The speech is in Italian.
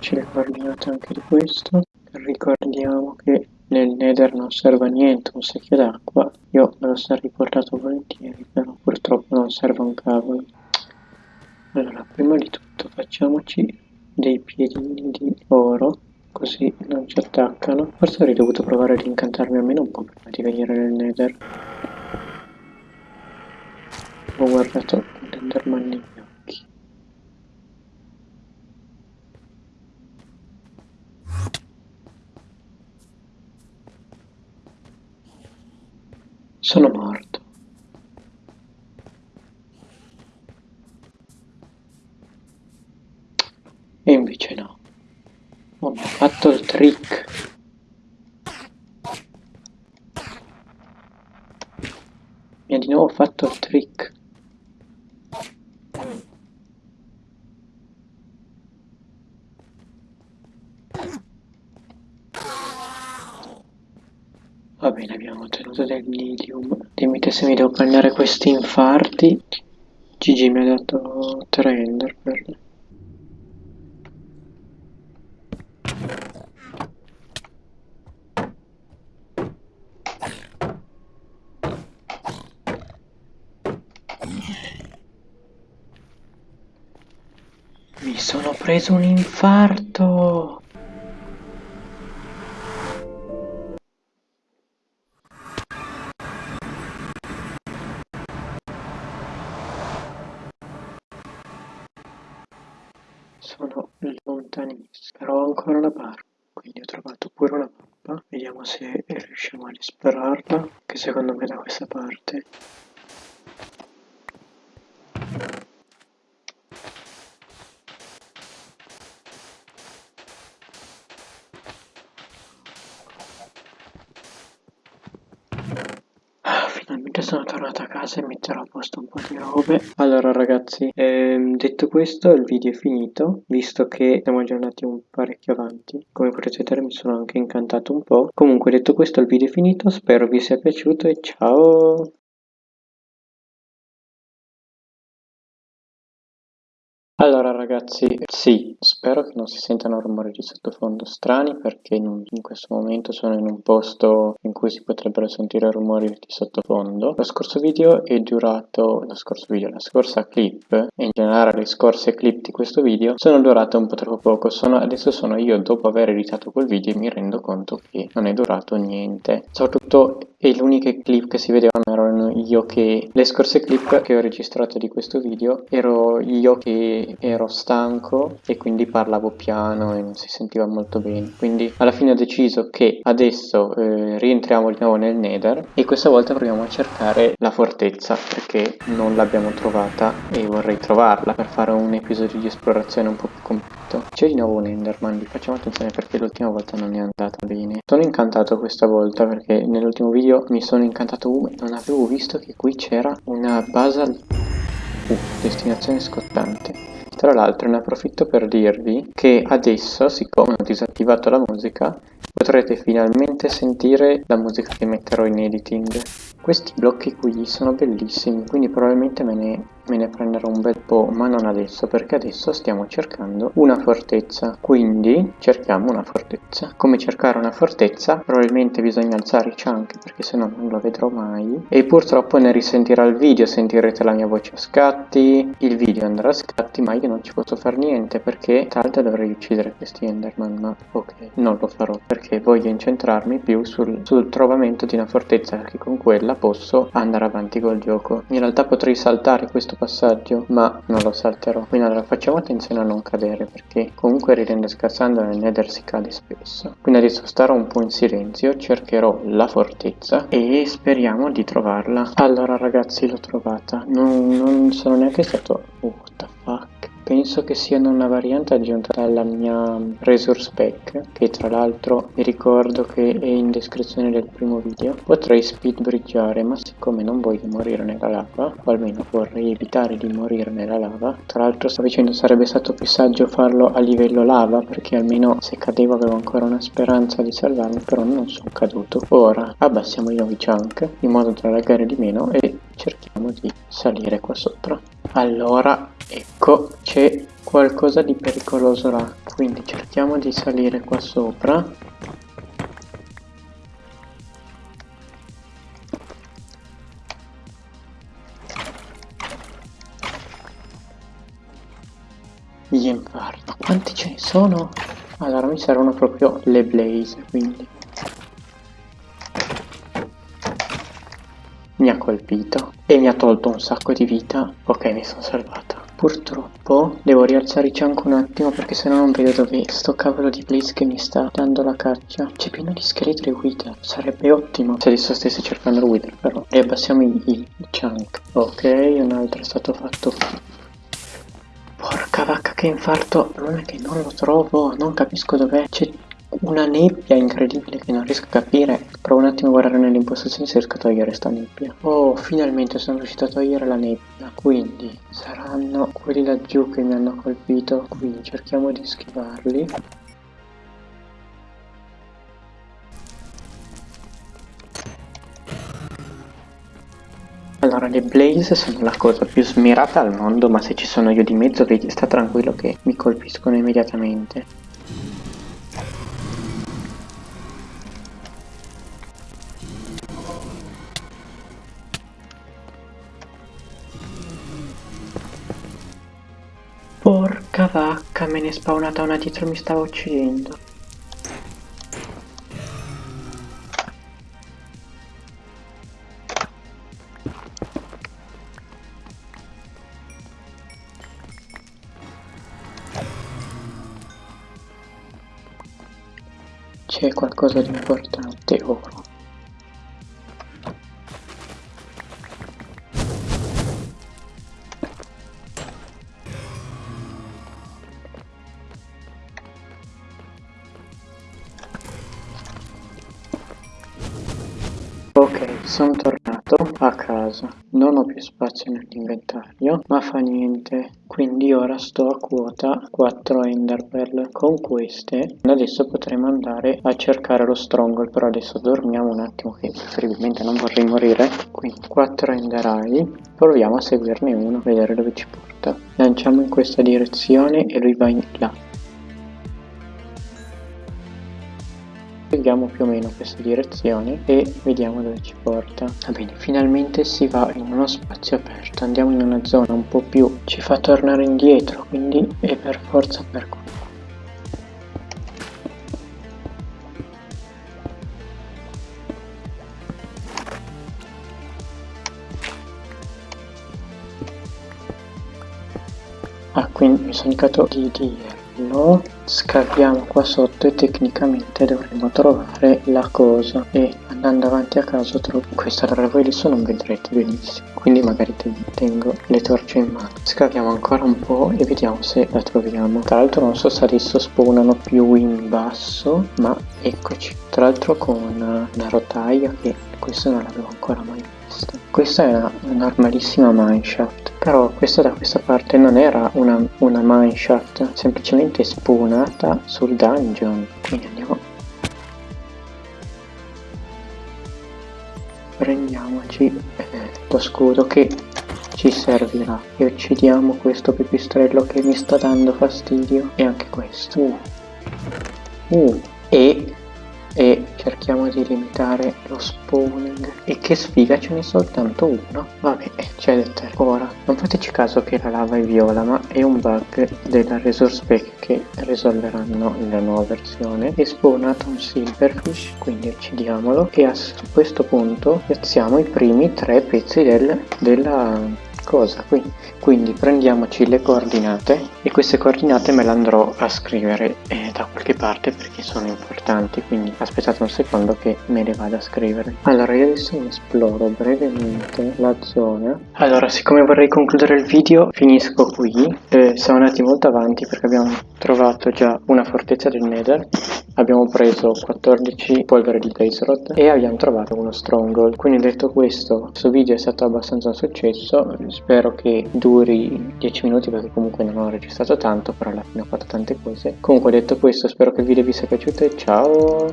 Teniamoci le coordinate anche di questo. Ricordiamo che nel nether non serve a niente un secchio d'acqua. Io me lo sarei portato volentieri, però purtroppo non serve un cavolo. Allora, prima di tutto facciamoci dei piedini di oro, così non ci attaccano. Forse avrei dovuto provare ad incantarmi almeno un po' prima di venire nel nether. Ho guardato l'enderman Sono morto. E invece no. Ho fatto il trick. Mi ha di nuovo fatto il trick. Va bene, abbiamo ottenuto del medium. Dimmi se mi devo prendere questi infarti. GG mi ha dato 3 ender per... Mi sono preso un infarto! Però ho ancora la barra, quindi ho trovato pure una mappa. Vediamo se riusciamo a disperarla, che secondo me da questa parte Finalmente sono tornato a casa e metterò a posto un po' di robe. Allora ragazzi, ehm, detto questo il video è finito, visto che siamo già un parecchio avanti. Come potete vedere mi sono anche incantato un po'. Comunque detto questo il video è finito, spero vi sia piaciuto e ciao! Allora ragazzi, sì, spero che non si sentano rumori di sottofondo strani perché in, in, questo momento sono in un posto in cui si potrebbero sentire rumori di sottofondo. Lo scorso video è durato, lo scorso video, la scorsa clip e in generale le scorse clip di questo video sono durate un po' troppo poco. Sono, adesso sono io dopo aver editato quel video e mi rendo conto che non è durato niente. Soprattutto e le uniche clip che si vedevano erano io che le scorse clip che ho registrato di questo video ero io che ero stanco e quindi parlavo piano e non si sentiva molto bene. Quindi alla fine ho deciso che adesso eh, rientriamo di nuovo nel nether e questa volta proviamo a cercare la fortezza perché non l'abbiamo trovata e vorrei trovarla per fare un episodio di esplorazione un po' più completo. C'è di nuovo un enderman facciamo attenzione perché l'ultima volta non è andata bene. Sono incantato questa volta perché nell'ultimo video mi sono incantato uh, non avevo visto che qui c'era una basal uh, destinazione scottante tra l'altro ne approfitto per dirvi che adesso siccome ho disattivato la musica potrete finalmente sentire la musica che metterò in editing. Questi blocchi qui sono bellissimi quindi probabilmente me ne me ne prenderò un bel po' ma non adesso perché adesso stiamo cercando una fortezza. Quindi cerchiamo una fortezza. Come cercare una fortezza? Probabilmente bisogna alzare i chunk perché se no non lo vedrò mai. E purtroppo ne risentirà il video sentirete la mia voce a scatti il video andrà a scatti ma io non ci posso fare niente perché l'altro dovrei uccidere questi enderman ma ok non lo farò perché voglio incentrarmi più sul, sul trovamento di una fortezza che con quella posso andare avanti col gioco. In realtà potrei saltare questo passaggio ma non lo salterò. Quindi allora facciamo attenzione a non cadere perché comunque ridendo scherzando nel nether si cade spesso. Quindi adesso starò un po' in silenzio cercherò la fortezza e speriamo di trovarla. Allora ragazzi l'ho trovata. Non, non sono neanche stato oh, what penso che siano una variante aggiunta dalla mia resource pack che tra l'altro mi ricordo che è in descrizione del primo video. Potrei speed bridgeare ma siccome non voglio morire nella lava o almeno vorrei evitare di morire nella lava tra l'altro stavo dicendo sarebbe stato più saggio farlo a livello lava perché almeno se cadevo avevo ancora una speranza di salvarmi però non sono caduto. Ora abbassiamo i nuovi chunk in modo da laggare di meno e cerchiamo di salire qua sopra Allora, ecco, c'è qualcosa di pericoloso là. Quindi cerchiamo di salire qua sopra. Gli infarti. Quanti ce ne sono? Allora mi servono proprio le blaze, quindi. Mi ha colpito e mi ha tolto un sacco di vita. Ok, mi sono salvata. Purtroppo devo rialzare anche un attimo perché sennò non vedo dove sto cavolo di Blaze che mi sta dando la caccia. C'è pieno di scheletri Wither. Sarebbe ottimo se adesso stessi cercando il Wither però. E abbassiamo i, i, i chunk. Ok, un altro è stato fatto. Porca vacca che infarto. Non è che non lo trovo. Non capisco dov'è. C'è una nebbia incredibile che non riesco a capire. Provo un attimo a guardare nelle impostazioni se riesco a togliere sta nebbia. Oh, finalmente sono riuscito a togliere la nebbia. Quindi saranno quelli laggiù che mi hanno colpito. Quindi cerchiamo di schivarli. Allora, le blaze sono la cosa più smirata al mondo, ma se ci sono io di mezzo, sta tranquillo che mi colpiscono immediatamente. Porca vacca, me ne è spawnata una dietro, mi stava uccidendo. C'è qualcosa di importante oro. Sono tornato a casa, non ho più spazio nell'inventario, ma fa niente, quindi ora sto a quota 4 Enderpearl. Con queste adesso potremo andare a cercare lo Stronghold, però adesso dormiamo un attimo che preferibilmente non vorrei morire. Quindi 4 Ender Eye, proviamo a seguirne uno, vedere dove ci porta. Lanciamo in questa direzione e lui va in là. Seguiamo più o meno questa direzione e vediamo dove ci porta. Va bene, finalmente si va in uno spazio aperto, andiamo in una zona un po' più... ci fa tornare indietro, quindi è per forza per qua. Ah, quindi mi sono indicato di dire lo scaviamo qua sotto e tecnicamente dovremo trovare la cosa. E andando avanti a caso trovo questa allora voi adesso non vedrete benissimo. Quindi magari tengo le torce in mano. Scaviamo ancora un po' e vediamo se la troviamo. Tra l'altro non so se adesso spawnano più in basso ma eccoci. Tra l'altro con una, rotaia che questo non l'avevo ancora mai visto questa è una, normalissima mineshaft però questa da questa parte non era una, una mineshaft semplicemente spawnata sul dungeon. Quindi andiamo. Prendiamoci eh, lo scudo che ci servirà. E uccidiamo questo pipistrello che mi sta dando fastidio. E anche questo. Uh. Uh. e cerchiamo di limitare lo spawning. E che sfiga ce n'è soltanto uno. Vabbè c'è l'eterno ora. Non fateci caso che la lava è viola ma è un bug della resource pack che risolveranno nella nuova versione. E spawnato un silverfish quindi uccidiamolo. E a questo punto piazziamo i primi tre pezzi del, della cosa. Qui quindi prendiamoci le coordinate e queste coordinate me le andrò a scrivere eh, da qualche parte perché sono importanti quindi aspettate un secondo che me le vado a scrivere. Allora io adesso esploro brevemente la zona. Allora siccome vorrei concludere il video finisco qui. Eh, siamo andati molto avanti perché abbiamo trovato già una fortezza del nether. Abbiamo preso 14 polvere di blaze rod e abbiamo trovato uno stronghold. Quindi detto questo questo video è stato abbastanza un successo spero che duri 10 minuti perché comunque non ho registrato tanto però alla fine ho fatto tante cose. Comunque detto questo spero che il video vi sia piaciuto e ciao